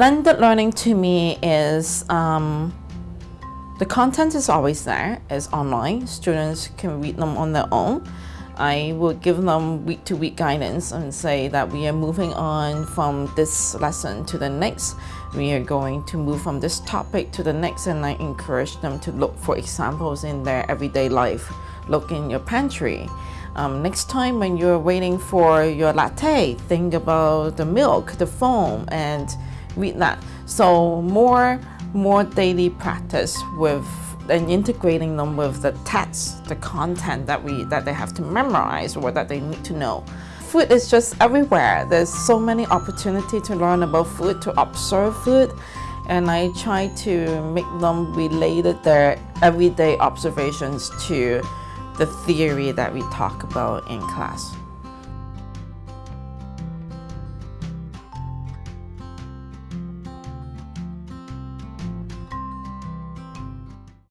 blended learning to me is um, the content is always there, it's online. Students can read them on their own. I will give them week to week guidance and say that we are moving on from this lesson to the next. We are going to move from this topic to the next and I encourage them to look for examples in their everyday life. Look in your pantry. Um, next time when you're waiting for your latte, think about the milk, the foam, and read that. So more, more daily practice with and integrating them with the text, the content that we that they have to memorize or that they need to know. Food is just everywhere. There's so many opportunity to learn about food, to observe food, and I try to make them related their everyday observations to the theory that we talk about in class.